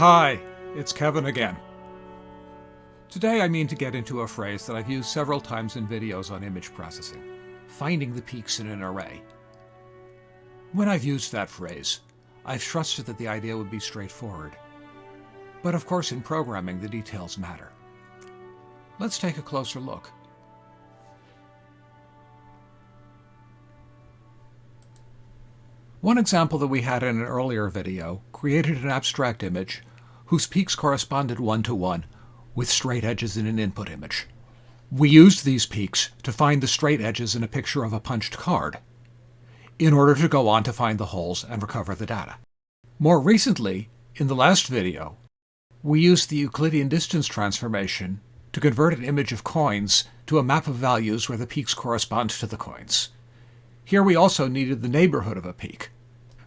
Hi, it's Kevin again. Today I mean to get into a phrase that I've used several times in videos on image processing, finding the peaks in an array. When I've used that phrase, I've trusted that the idea would be straightforward. But of course in programming the details matter. Let's take a closer look. One example that we had in an earlier video created an abstract image whose peaks corresponded one-to-one -one with straight edges in an input image. We used these peaks to find the straight edges in a picture of a punched card, in order to go on to find the holes and recover the data. More recently, in the last video, we used the Euclidean distance transformation to convert an image of coins to a map of values where the peaks correspond to the coins. Here we also needed the neighborhood of a peak,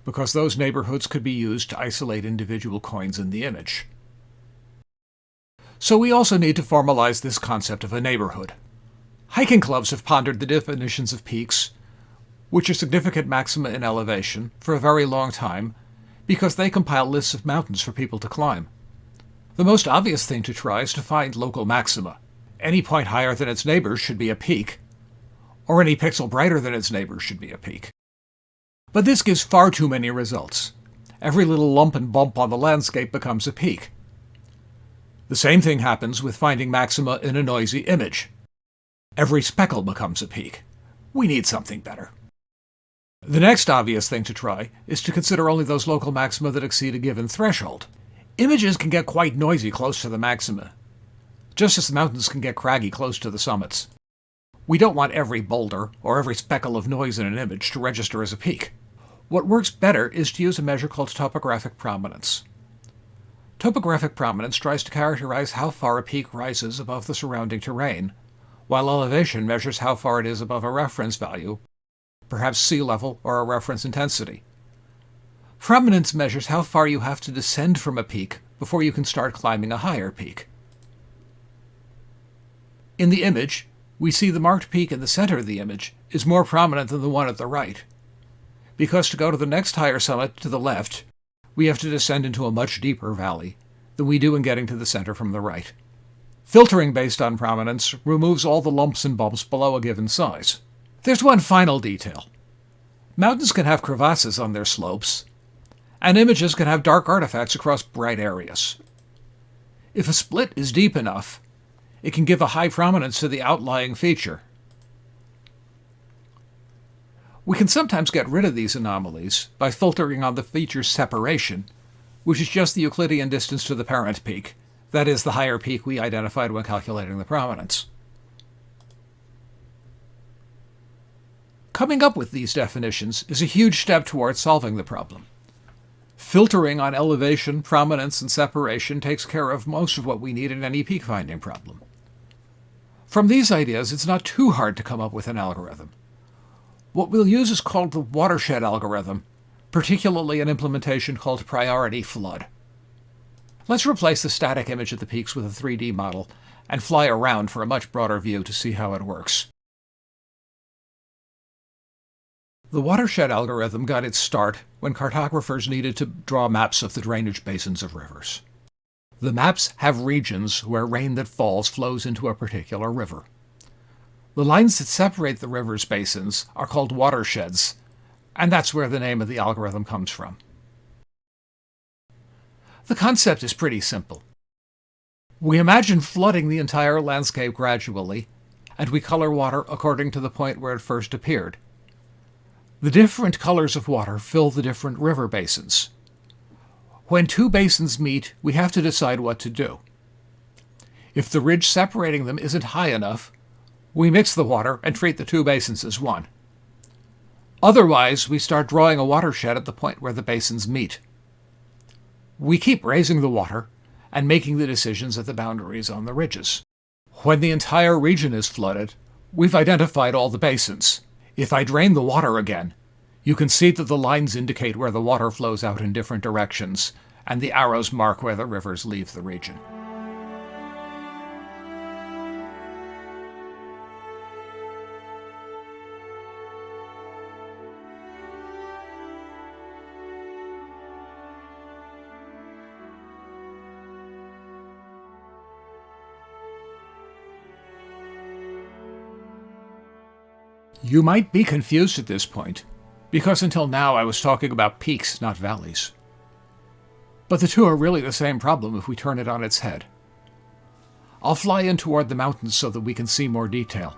because those neighborhoods could be used to isolate individual coins in the image. So we also need to formalize this concept of a neighborhood. Hiking clubs have pondered the definitions of peaks, which are significant maxima in elevation, for a very long time, because they compile lists of mountains for people to climb. The most obvious thing to try is to find local maxima. Any point higher than its neighbors should be a peak, or any pixel brighter than its neighbors should be a peak. But this gives far too many results. Every little lump and bump on the landscape becomes a peak. The same thing happens with finding maxima in a noisy image. Every speckle becomes a peak. We need something better. The next obvious thing to try is to consider only those local maxima that exceed a given threshold. Images can get quite noisy close to the maxima, just as the mountains can get craggy close to the summits. We don't want every boulder or every speckle of noise in an image to register as a peak. What works better is to use a measure called topographic prominence. Topographic prominence tries to characterize how far a peak rises above the surrounding terrain, while elevation measures how far it is above a reference value, perhaps sea level or a reference intensity. Prominence measures how far you have to descend from a peak before you can start climbing a higher peak. In the image, we see the marked peak in the center of the image is more prominent than the one at the right. Because to go to the next higher summit to the left, we have to descend into a much deeper valley than we do in getting to the center from the right. Filtering based on prominence removes all the lumps and bumps below a given size. There's one final detail. Mountains can have crevasses on their slopes, and images can have dark artifacts across bright areas. If a split is deep enough, it can give a high prominence to the outlying feature. We can sometimes get rid of these anomalies by filtering on the feature's separation, which is just the Euclidean distance to the parent peak, that is, the higher peak we identified when calculating the prominence. Coming up with these definitions is a huge step towards solving the problem. Filtering on elevation, prominence, and separation takes care of most of what we need in any peak finding problem. From these ideas, it's not too hard to come up with an algorithm. What we'll use is called the watershed algorithm, particularly an implementation called priority flood. Let's replace the static image of the peaks with a 3D model and fly around for a much broader view to see how it works. The watershed algorithm got its start when cartographers needed to draw maps of the drainage basins of rivers. The maps have regions where rain that falls flows into a particular river. The lines that separate the river's basins are called watersheds, and that's where the name of the algorithm comes from. The concept is pretty simple. We imagine flooding the entire landscape gradually, and we color water according to the point where it first appeared. The different colors of water fill the different river basins. When two basins meet, we have to decide what to do. If the ridge separating them isn't high enough, we mix the water and treat the two basins as one. Otherwise, we start drawing a watershed at the point where the basins meet. We keep raising the water and making the decisions at the boundaries on the ridges. When the entire region is flooded, we've identified all the basins. If I drain the water again, you can see that the lines indicate where the water flows out in different directions, and the arrows mark where the rivers leave the region. You might be confused at this point, because until now I was talking about peaks, not valleys. But the two are really the same problem if we turn it on its head. I'll fly in toward the mountains so that we can see more detail.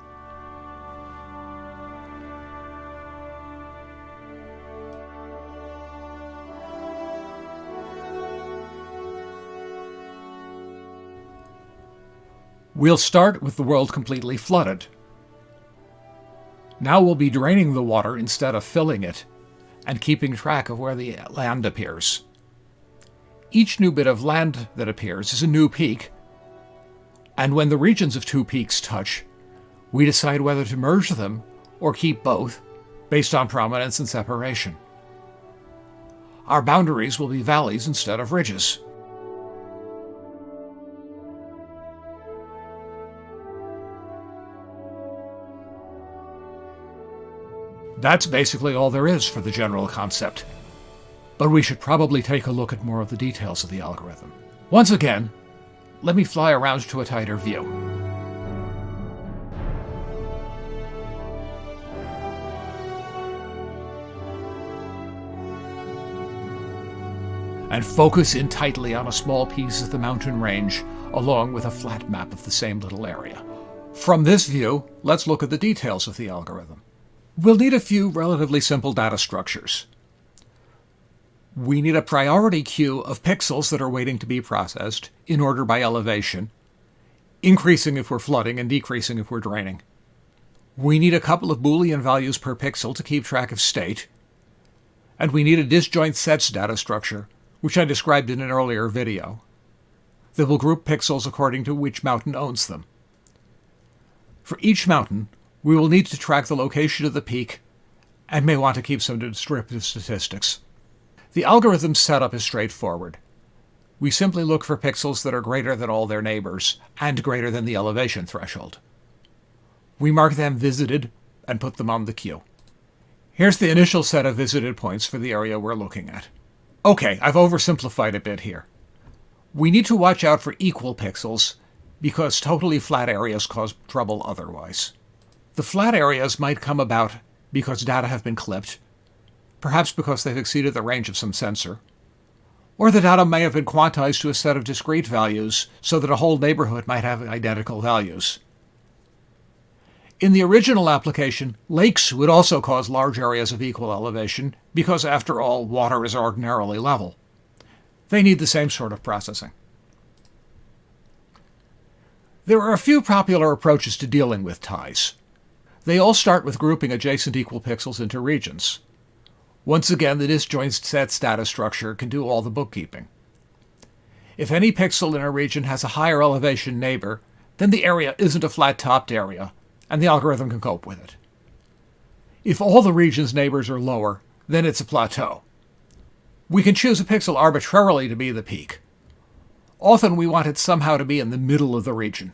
We'll start with the world completely flooded. Now we'll be draining the water instead of filling it, and keeping track of where the land appears. Each new bit of land that appears is a new peak, and when the regions of two peaks touch, we decide whether to merge them or keep both, based on prominence and separation. Our boundaries will be valleys instead of ridges. That's basically all there is for the general concept. But we should probably take a look at more of the details of the algorithm. Once again, let me fly around to a tighter view. And focus in tightly on a small piece of the mountain range, along with a flat map of the same little area. From this view, let's look at the details of the algorithm. We'll need a few relatively simple data structures. We need a priority queue of pixels that are waiting to be processed in order by elevation, increasing if we're flooding and decreasing if we're draining. We need a couple of Boolean values per pixel to keep track of state. And we need a disjoint sets data structure, which I described in an earlier video, that will group pixels according to which mountain owns them. For each mountain, we will need to track the location of the peak and may want to keep some descriptive statistics. The algorithm's setup is straightforward. We simply look for pixels that are greater than all their neighbors and greater than the elevation threshold. We mark them visited and put them on the queue. Here's the initial set of visited points for the area we're looking at. Okay, I've oversimplified a bit here. We need to watch out for equal pixels because totally flat areas cause trouble otherwise. The flat areas might come about because data have been clipped, perhaps because they've exceeded the range of some sensor, or the data may have been quantized to a set of discrete values so that a whole neighborhood might have identical values. In the original application, lakes would also cause large areas of equal elevation because, after all, water is ordinarily level. They need the same sort of processing. There are a few popular approaches to dealing with ties. They all start with grouping adjacent equal pixels into regions. Once again, the disjoint set data structure can do all the bookkeeping. If any pixel in a region has a higher elevation neighbor, then the area isn't a flat-topped area, and the algorithm can cope with it. If all the region's neighbors are lower, then it's a plateau. We can choose a pixel arbitrarily to be the peak. Often we want it somehow to be in the middle of the region.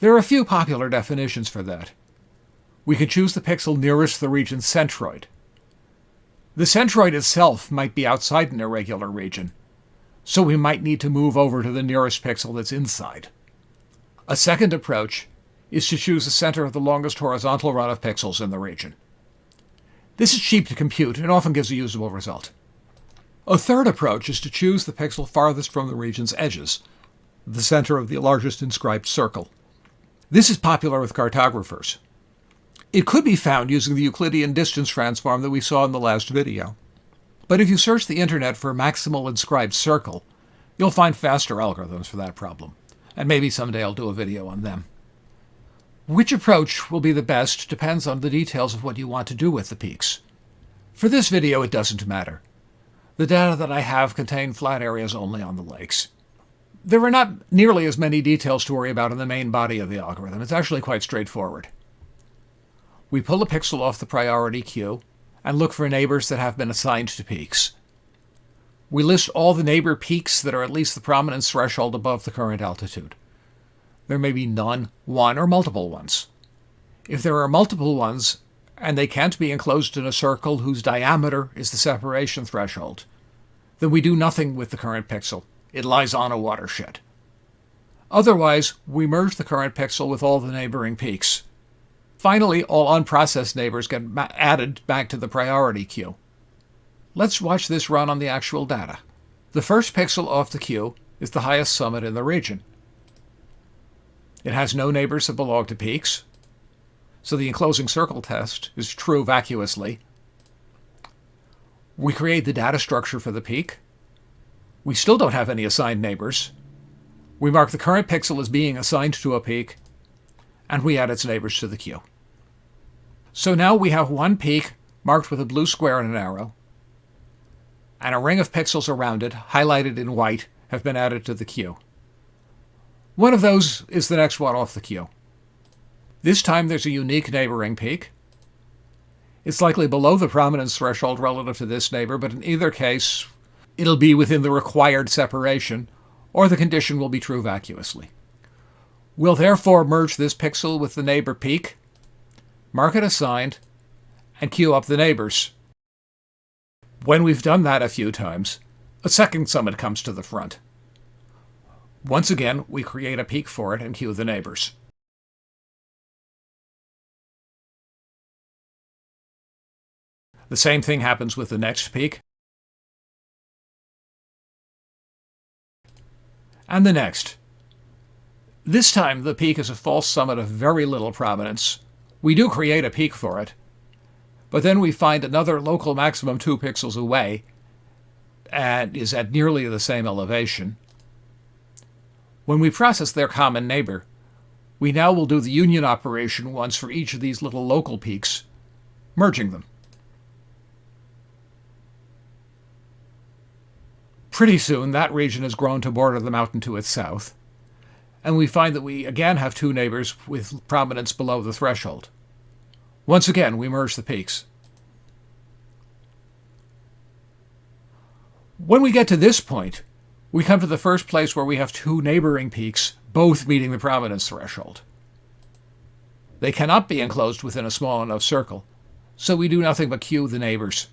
There are a few popular definitions for that we can choose the pixel nearest the region's centroid. The centroid itself might be outside an irregular region, so we might need to move over to the nearest pixel that's inside. A second approach is to choose the center of the longest horizontal run of pixels in the region. This is cheap to compute and often gives a usable result. A third approach is to choose the pixel farthest from the region's edges, the center of the largest inscribed circle. This is popular with cartographers. It could be found using the Euclidean distance transform that we saw in the last video. But if you search the internet for maximal inscribed circle, you'll find faster algorithms for that problem. And maybe someday I'll do a video on them. Which approach will be the best depends on the details of what you want to do with the peaks. For this video, it doesn't matter. The data that I have contain flat areas only on the lakes. There are not nearly as many details to worry about in the main body of the algorithm. It's actually quite straightforward. We pull a pixel off the priority queue and look for neighbors that have been assigned to peaks. We list all the neighbor peaks that are at least the prominence threshold above the current altitude. There may be none, one, or multiple ones. If there are multiple ones, and they can't be enclosed in a circle whose diameter is the separation threshold, then we do nothing with the current pixel. It lies on a watershed. Otherwise, we merge the current pixel with all the neighboring peaks Finally, all unprocessed neighbors get added back to the priority queue. Let's watch this run on the actual data. The first pixel off the queue is the highest summit in the region. It has no neighbors that belong to peaks, so the enclosing circle test is true vacuously. We create the data structure for the peak. We still don't have any assigned neighbors. We mark the current pixel as being assigned to a peak, and we add its neighbors to the queue. So now we have one peak marked with a blue square and an arrow, and a ring of pixels around it, highlighted in white, have been added to the queue. One of those is the next one off the queue. This time there's a unique neighboring peak. It's likely below the prominence threshold relative to this neighbor, but in either case, it'll be within the required separation, or the condition will be true vacuously. We'll therefore merge this pixel with the neighbor peak, mark it assigned, and queue up the neighbors. When we've done that a few times, a second summit comes to the front. Once again, we create a peak for it and queue the neighbors. The same thing happens with the next peak. And the next. This time the peak is a false summit of very little prominence. We do create a peak for it, but then we find another local maximum 2 pixels away and is at nearly the same elevation. When we process their common neighbor, we now will do the union operation once for each of these little local peaks, merging them. Pretty soon, that region has grown to border the mountain to its south, and we find that we again have two neighbors with prominence below the threshold. Once again, we merge the peaks. When we get to this point, we come to the first place where we have two neighboring peaks, both meeting the prominence threshold. They cannot be enclosed within a small enough circle, so we do nothing but queue the neighbors.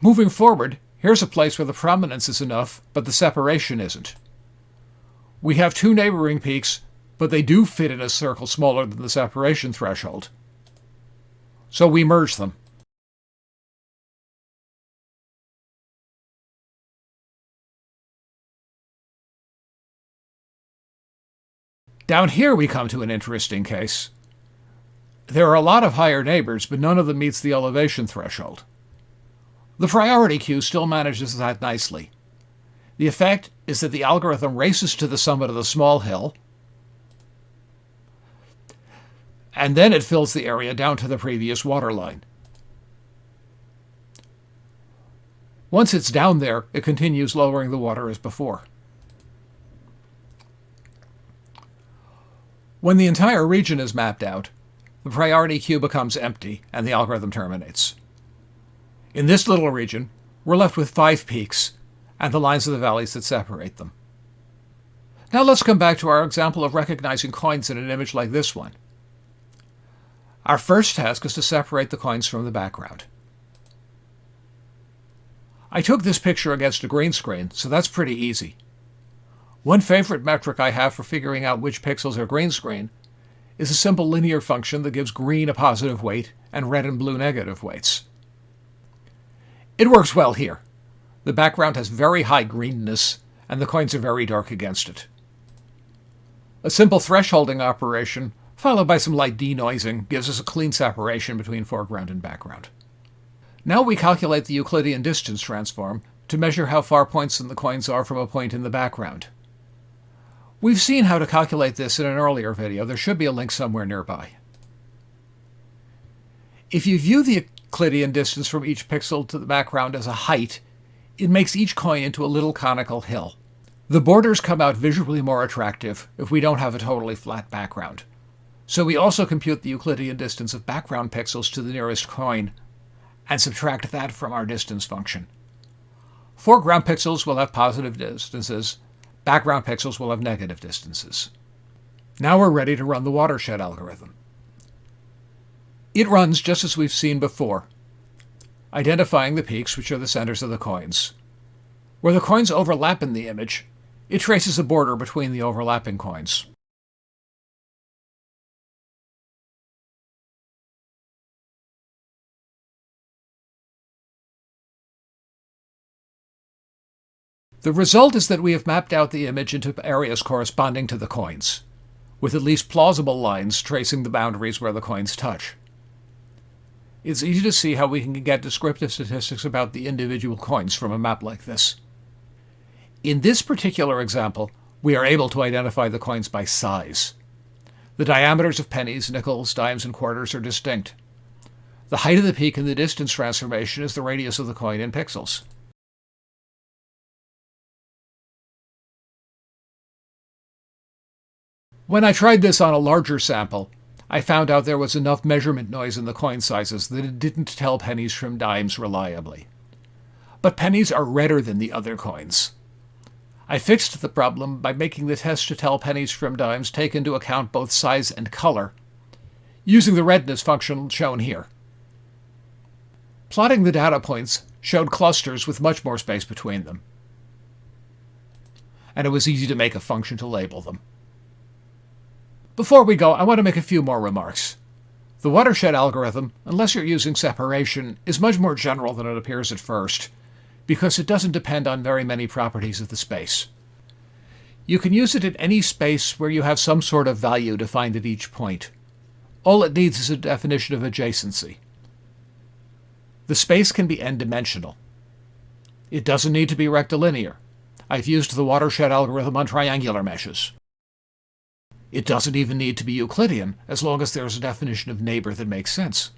Moving forward, here's a place where the prominence is enough, but the separation isn't. We have two neighboring peaks, but they do fit in a circle smaller than the separation threshold. So we merge them. Down here we come to an interesting case. There are a lot of higher neighbors, but none of them meets the elevation threshold. The priority queue still manages that nicely. The effect is that the algorithm races to the summit of the small hill, and then it fills the area down to the previous waterline. Once it's down there, it continues lowering the water as before. When the entire region is mapped out, the priority queue becomes empty and the algorithm terminates. In this little region, we're left with five peaks and the lines of the valleys that separate them. Now let's come back to our example of recognizing coins in an image like this one. Our first task is to separate the coins from the background. I took this picture against a green screen, so that's pretty easy. One favorite metric I have for figuring out which pixels are green screen is a simple linear function that gives green a positive weight and red and blue negative weights. It works well here. The background has very high greenness, and the coins are very dark against it. A simple thresholding operation, followed by some light denoising, gives us a clean separation between foreground and background. Now we calculate the Euclidean distance transform to measure how far points in the coins are from a point in the background. We've seen how to calculate this in an earlier video. There should be a link somewhere nearby. If you view the Euclidean distance from each pixel to the background as a height, it makes each coin into a little conical hill. The borders come out visually more attractive if we don't have a totally flat background. So we also compute the Euclidean distance of background pixels to the nearest coin and subtract that from our distance function. Foreground pixels will have positive distances, background pixels will have negative distances. Now we're ready to run the watershed algorithm. It runs just as we've seen before, identifying the peaks which are the centers of the coins. Where the coins overlap in the image, It traces a border between the overlapping coins. The result is that we have mapped out the image into areas corresponding to the coins, with at least plausible lines tracing the boundaries where the coins touch. It's easy to see how we can get descriptive statistics about the individual coins from a map like this. In this particular example, we are able to identify the coins by size. The diameters of pennies, nickels, dimes, and quarters are distinct. The height of the peak in the distance transformation is the radius of the coin in pixels. When I tried this on a larger sample, I found out there was enough measurement noise in the coin sizes that it didn't tell pennies from dimes reliably. But pennies are redder than the other coins. I fixed the problem by making the test to tell pennies from dimes take into account both size and color, using the redness function shown here. Plotting the data points showed clusters with much more space between them. And it was easy to make a function to label them. Before we go, I want to make a few more remarks. The watershed algorithm, unless you're using separation, is much more general than it appears at first, because it doesn't depend on very many properties of the space. You can use it in any space where you have some sort of value defined at each point. All it needs is a definition of adjacency. The space can be n-dimensional. It doesn't need to be rectilinear. I've used the watershed algorithm on triangular meshes. It doesn't even need to be Euclidean, as long as there's a definition of neighbor that makes sense.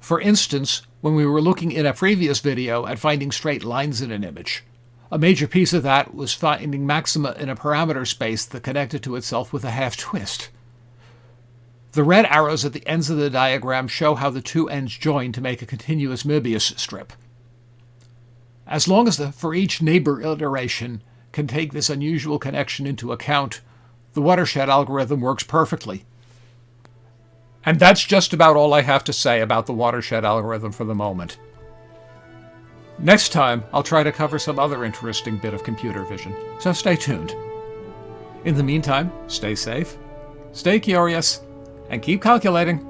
For instance, when we were looking in a previous video at finding straight lines in an image, a major piece of that was finding maxima in a parameter space that connected to itself with a half twist. The red arrows at the ends of the diagram show how the two ends join to make a continuous Möbius strip. As long as the for each neighbor iteration can take this unusual connection into account, the watershed algorithm works perfectly. And that's just about all I have to say about the watershed algorithm for the moment. Next time, I'll try to cover some other interesting bit of computer vision, so stay tuned. In the meantime, stay safe, stay curious, and keep calculating.